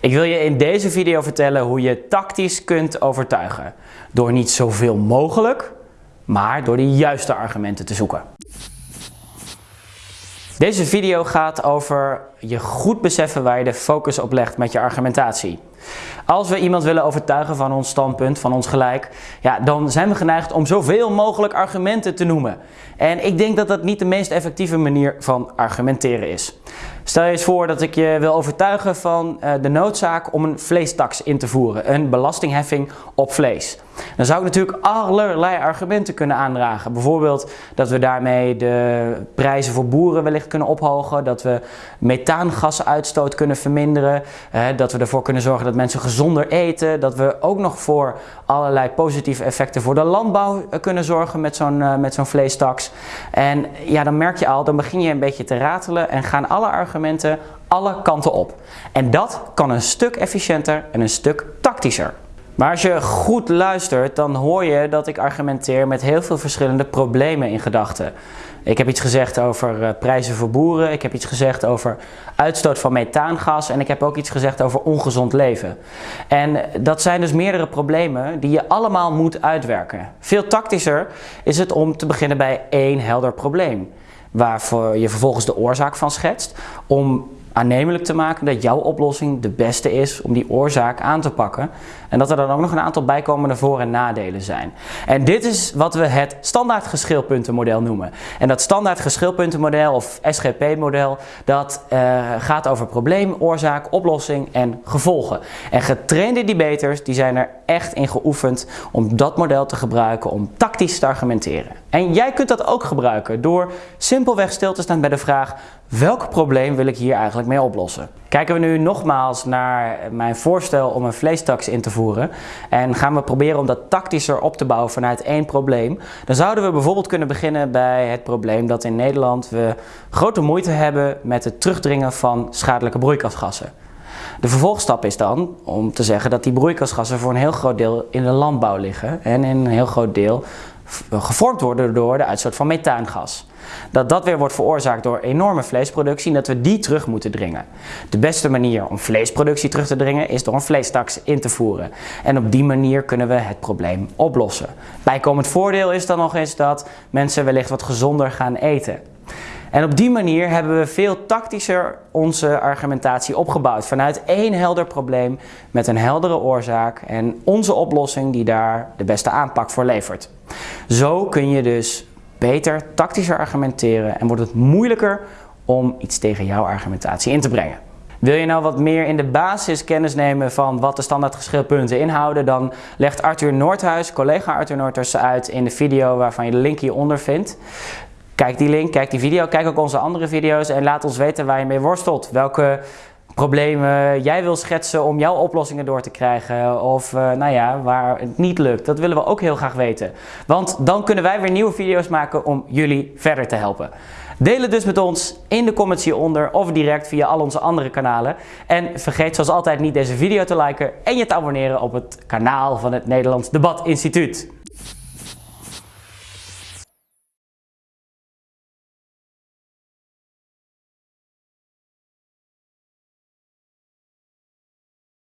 Ik wil je in deze video vertellen hoe je tactisch kunt overtuigen. Door niet zoveel mogelijk, maar door de juiste argumenten te zoeken. Deze video gaat over je goed beseffen waar je de focus op legt met je argumentatie. Als we iemand willen overtuigen van ons standpunt, van ons gelijk, ja, dan zijn we geneigd om zoveel mogelijk argumenten te noemen. En ik denk dat dat niet de meest effectieve manier van argumenteren is. Stel je eens voor dat ik je wil overtuigen van uh, de noodzaak om een vleestaks in te voeren, een belastingheffing op vlees. Dan zou ik natuurlijk allerlei argumenten kunnen aandragen. Bijvoorbeeld dat we daarmee de prijzen voor boeren wellicht kunnen ophogen, dat we methaangasuitstoot kunnen verminderen, dat we ervoor kunnen zorgen dat mensen gezonder eten, dat we ook nog voor allerlei positieve effecten voor de landbouw uh, kunnen zorgen met zo'n uh, met zo'n vleestaks. En ja, dan merk je al, dan begin je een beetje te ratelen en gaan alle argumenten alle kanten op. En dat kan een stuk efficiënter en een stuk tactischer. Maar als je goed luistert, dan hoor je dat ik argumenteer met heel veel verschillende problemen in gedachten. Ik heb iets gezegd over uh, prijzen voor boeren, ik heb iets gezegd over uitstoot van methaangas en ik heb ook iets gezegd over ongezond leven. En dat zijn dus meerdere problemen die je allemaal moet uitwerken. Veel tactischer is het om te beginnen bij één helder probleem, waarvoor je vervolgens de oorzaak van schetst, om aannemelijk te maken dat jouw oplossing de beste is om die oorzaak aan te pakken. En dat er dan ook nog een aantal bijkomende voor- en nadelen zijn. En dit is wat we het standaard geschilpuntenmodel noemen. En dat standaard geschilpuntenmodel of SGP-model, dat uh, gaat over probleem, oorzaak, oplossing en gevolgen. En getrainde debaters, die zijn er echt in geoefend om dat model te gebruiken om tactisch te argumenteren. En jij kunt dat ook gebruiken door simpelweg stil te staan bij de vraag welk probleem wil ik hier eigenlijk mee oplossen? Kijken we nu nogmaals naar mijn voorstel om een vleestaks in te voeren en gaan we proberen om dat tactischer op te bouwen vanuit één probleem, dan zouden we bijvoorbeeld kunnen beginnen bij het probleem dat in Nederland we grote moeite hebben met het terugdringen van schadelijke broeikasgassen. De vervolgstap is dan om te zeggen dat die broeikasgassen voor een heel groot deel in de landbouw liggen en in een heel groot deel gevormd worden door de uitstoot van methaangas. Dat dat weer wordt veroorzaakt door enorme vleesproductie en dat we die terug moeten dringen. De beste manier om vleesproductie terug te dringen is door een vleestaks in te voeren. En op die manier kunnen we het probleem oplossen. Bijkomend voordeel is dan nog eens dat mensen wellicht wat gezonder gaan eten. En op die manier hebben we veel tactischer onze argumentatie opgebouwd. Vanuit één helder probleem met een heldere oorzaak en onze oplossing die daar de beste aanpak voor levert. Zo kun je dus beter, tactischer argumenteren en wordt het moeilijker om iets tegen jouw argumentatie in te brengen. Wil je nou wat meer in de basis kennis nemen van wat de standaard geschilpunten inhouden, dan legt Arthur Noordhuis, collega Arthur Noordhuis, uit in de video waarvan je de link hieronder vindt. Kijk die link, kijk die video, kijk ook onze andere video's en laat ons weten waar je mee worstelt. Welke problemen jij wil schetsen om jouw oplossingen door te krijgen of uh, nou ja, waar het niet lukt. Dat willen we ook heel graag weten. Want dan kunnen wij weer nieuwe video's maken om jullie verder te helpen. Deel het dus met ons in de comments hieronder of direct via al onze andere kanalen. En vergeet zoals altijd niet deze video te liken en je te abonneren op het kanaal van het Nederlands Debat Instituut.